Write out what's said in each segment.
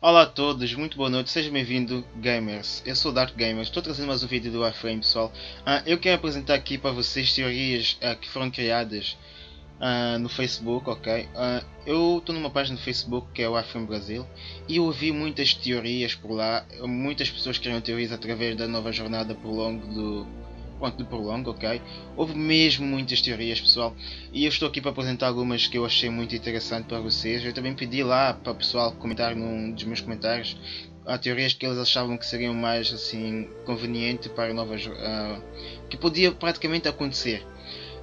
Olá a todos, muito boa noite, sejam bem-vindos gamers, eu sou o Dark Gamers, estou trazendo mais um vídeo do Warframe pessoal uh, Eu quero apresentar aqui para vocês teorias uh, que foram criadas uh, no Facebook, ok? eu estou numa página no Facebook que é o Warframe Brasil E eu ouvi muitas teorias por lá, muitas pessoas criam teorias através da nova jornada por longo do quanto de prolongo, ok? Houve mesmo muitas teorias, pessoal, e eu estou aqui para apresentar algumas que eu achei muito interessante para vocês. Eu também pedi lá para o pessoal comentar num dos meus comentários há teorias que eles achavam que seriam mais assim conveniente para novas uh, que podia praticamente acontecer.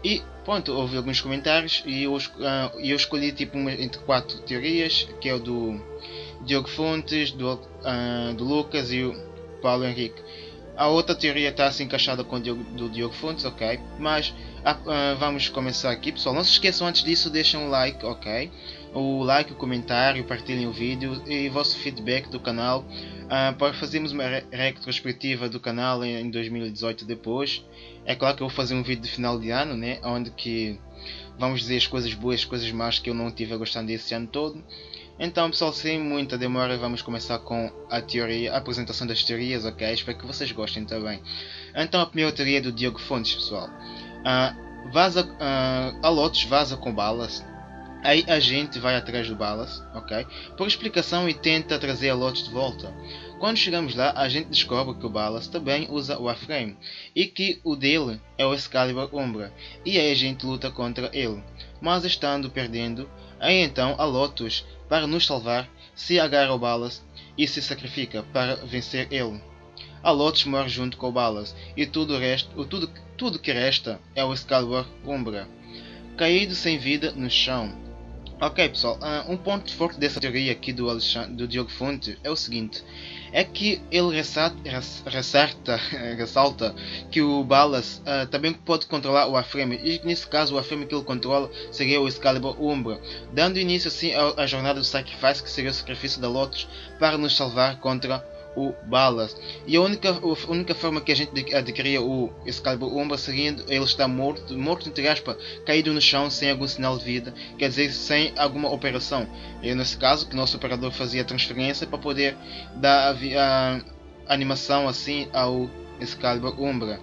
E pronto, houve alguns comentários e eu, uh, eu escolhi tipo uma, entre quatro teorias, que é o do Diogo Fontes, do, uh, do Lucas e o Paulo Henrique. A outra teoria está se encaixada com o Diogo, do Diogo Fontes, ok? Mas uh, vamos começar aqui, pessoal. Não se esqueçam antes disso, deixem um like, ok? O like, o comentário, partilhem o vídeo e vosso feedback do canal uh, para fazermos uma re retrospectiva do canal em, em 2018 depois. É claro que eu vou fazer um vídeo de final de ano, né? Onde que vamos dizer as coisas boas, as coisas más que eu não tive gostando desse ano todo. Então pessoal, sem muita demora vamos começar com a teoria, a apresentação das teorias, ok? Espero que vocês gostem também. Então a primeira teoria é do Diogo Fontes, pessoal. Uh, vaza, uh, a Lotus vaza com balas. Aí a gente vai atrás do balas, ok? Por explicação e tenta trazer a Lotus de volta. Quando chegamos lá, a gente descobre que o Balas também usa o Warframe e que o dele é o Excalibur Umbra, e aí a gente luta contra ele. Mas estando perdendo, aí então a Lotus para nos salvar, se agarra ao Balas e se sacrifica para vencer ele. A Lotus morre junto com o Balas e tudo, resto, tudo, tudo que resta é o Excalibur Umbra, caído sem vida no chão. Ok pessoal, uh, um ponto forte dessa teoria aqui do, do Diogo Fonte é o seguinte, é que ele ressalta, ressalta, que o Balas uh, também pode controlar o Aframe e que nesse caso o Aframe que ele controla seria o Excalibur Umbra, dando início assim à jornada do Sacrifice que seria o sacrifício da Lotus para nos salvar contra o Balas. E a única, a única forma que a gente adquiria o Excalibur Umbra seria ele estar morto, morto entre aspas, caído no chão sem algum sinal de vida, quer dizer, sem alguma operação. E nesse caso, que nosso operador fazia a transferência para poder dar a, a animação assim ao Excalibur Umbra.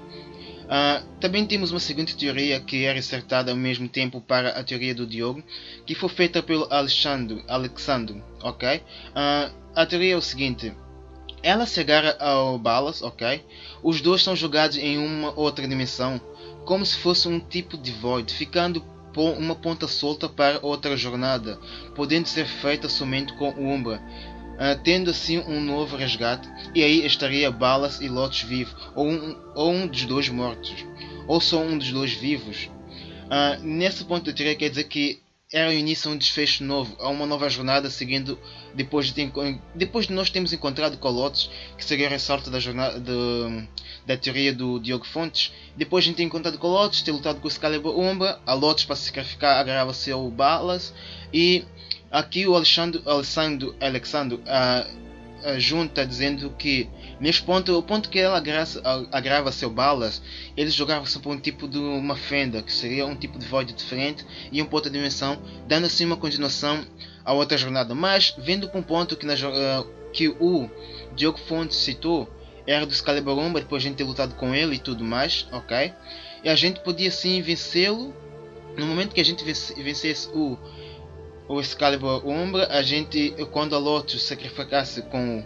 Uh, também temos uma segunda teoria que é acertada ao mesmo tempo para a teoria do Diogo, que foi feita pelo Alexandre, Alexandre ok? Uh, a teoria é o seguinte, ela agarra ao Balas, ok? Os dois são jogados em uma outra dimensão, como se fosse um tipo de Void, ficando uma ponta solta para outra jornada, podendo ser feita somente com Umbra, uh, tendo assim um novo resgate, e aí estaria Balas e Lotus vivo, ou um, ou um dos dois mortos, ou só um dos dois vivos. Uh, nesse ponto eu teria que dizer que era o início de um desfecho novo, a uma nova jornada seguindo depois de, depois de nós termos encontrado Colotes, que seria a ressalto da, jornada, de, da teoria do Diogo Fontes. Depois de a ter encontrado Colotes, ter lutado com o Excalibur Umbra, a Lotus para se sacrificar agarrava-se ao Balas e aqui o Alexandre, Alessandro, Alexandro uh, junta dizendo que neste ponto, o ponto que ela agrava seu balas, eles jogavam-se por um tipo de uma fenda, que seria um tipo de void diferente e um ponto de dimensão, dando assim uma continuação a outra jornada. Mas vendo para um ponto que, na, uh, que o Diogo Fontes citou, era do Excalibur depois de a gente ter lutado com ele e tudo mais, ok? E a gente podia sim vencê-lo no momento que a gente vencesse o o Excalibur Umbra, a gente, quando a Lotus sacrificasse com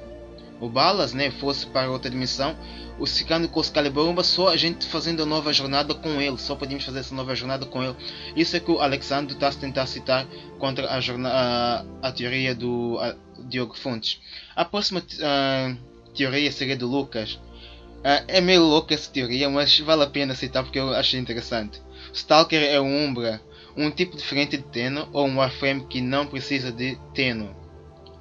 o Balas, né, fosse para outra dimensão, o ficando com o Excalibur Umbra, só a gente fazendo a nova jornada com ele, só podíamos fazer essa nova jornada com ele. Isso é que o Alexandre está a tentar citar contra a, a, a teoria do a, Diogo Fontes. A próxima teoria seria do Lucas. é meio louca essa teoria, mas vale a pena citar porque eu achei interessante. Stalker é um Umbra um tipo diferente de Teno ou um Warframe que não precisa de Teno.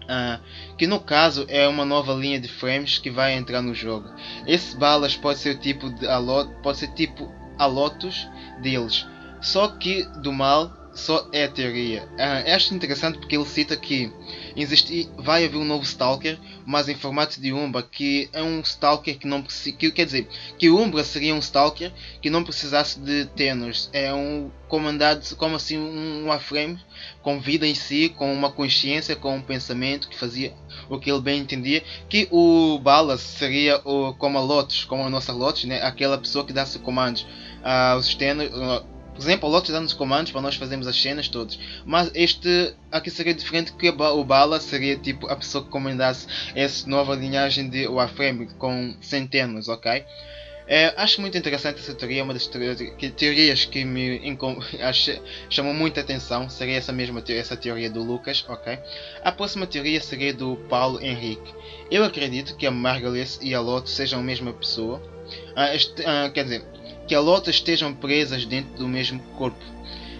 Uh, que no caso é uma nova linha de frames que vai entrar no jogo. Esse balas pode ser tipo de pode ser tipo a Lotus deles, só que do mal só é teoria. Uh, acho interessante porque ele cita que existe, vai haver um novo Stalker, mas em formato de Umbra, que é um Stalker que não precisa. Que, quer dizer, que Umbra seria um Stalker que não precisasse de Tenors. É um comandado como assim um Warframe com vida em si, com uma consciência, com um pensamento que fazia o que ele bem entendia. Que o Balas seria o, como a Lotus, como a nossa Lotus, né? aquela pessoa que dá-se comandos aos uh, Tenors. Uh, por exemplo, o Lotus dá-nos comandos para nós fazermos as cenas todas. Mas este aqui seria diferente que o Bala seria tipo a pessoa que comandasse essa nova linhagem de Warframe com centenas, ok? É, acho muito interessante essa teoria, uma das teorias que me chamou muita atenção seria essa mesma teoria, essa teoria do Lucas, ok? A próxima teoria seria do Paulo Henrique. Eu acredito que a Margaret e a Lotus sejam a mesma pessoa. Ah, este, ah, quer dizer, que a lota estejam presas dentro do mesmo corpo,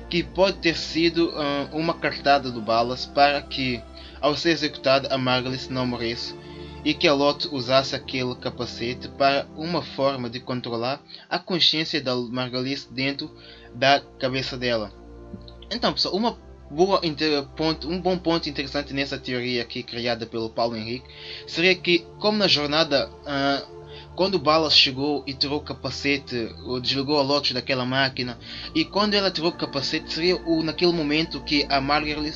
que pode ter sido uh, uma cartada do Balas para que, ao ser executada, a Margalis não morresse e que a Lot usasse aquele capacete para uma forma de controlar a consciência da Margalis dentro da cabeça dela. Então, pessoal, uma boa ponto, um bom ponto interessante nessa teoria aqui criada pelo Paulo Henrique seria que, como na jornada uh, quando o Balas chegou e tirou o capacete, desligou a Lotus daquela máquina, e quando ela tirou o capacete, seria o, naquele momento que a Margaret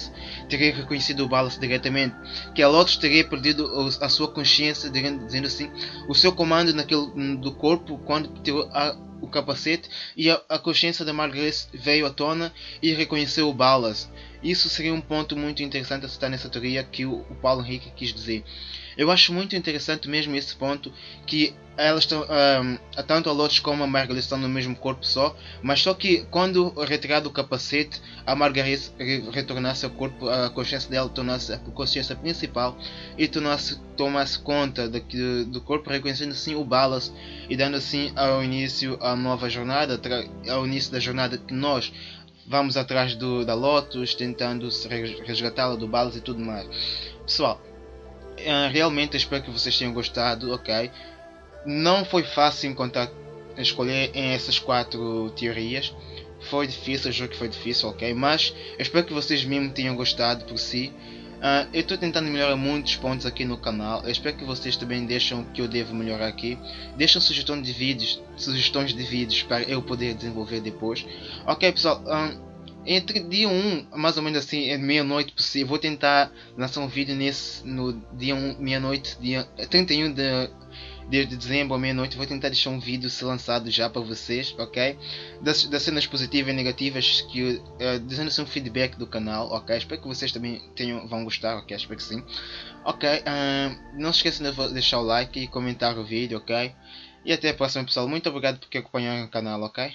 teria reconhecido o Balas diretamente, que a Lotus teria perdido a sua consciência, dizendo assim, o seu comando naquele, do corpo quando tirou a, o capacete e a, a, consciência da Margaret veio à tona e reconheceu o Balas. Isso seria um ponto muito interessante a citar nessa teoria que o, o Paulo Henrique quis dizer. Eu acho muito interessante mesmo esse ponto que elas estão um, tanto a Lotus como a Margaret estão no mesmo corpo só, mas só que quando retirado o capacete, a Margaret retornasse ao corpo, a consciência dela tornasse a consciência principal e tornasse tomasse conta de, do corpo, reconhecendo assim o Balas e dando assim ao início a nova jornada, ao início da jornada que nós vamos atrás do, da Lotus, tentando resgatá-la do Balas e tudo mais. Pessoal, Uh, realmente espero que vocês tenham gostado, ok? Não foi fácil encontrar, escolher em essas quatro teorias. Foi difícil, eu juro que foi difícil, ok? Mas eu espero que vocês mesmo tenham gostado por si. Uh, eu estou tentando melhorar muitos pontos aqui no canal. Eu espero que vocês também deixem o que eu devo melhorar aqui. Deixem sugestões de vídeos, sugestões de vídeos para eu poder desenvolver depois. Ok, pessoal. Um, entre dia 1, mais ou menos assim, meia-noite possível. Vou tentar lançar um vídeo nesse no dia 1, meia-noite, dia 31 de, de, de dezembro, meia-noite. Vou tentar deixar um vídeo ser lançado já para vocês, ok? Das, das cenas positivas e negativas, que uh, dizendo um feedback do canal, ok? Espero que vocês também tenham, vão gostar, ok? Espero que sim. Ok, uh, não se esqueçam de deixar o like e comentar o vídeo, ok? E até a próxima pessoal. Muito obrigado por acompanhar o canal, ok?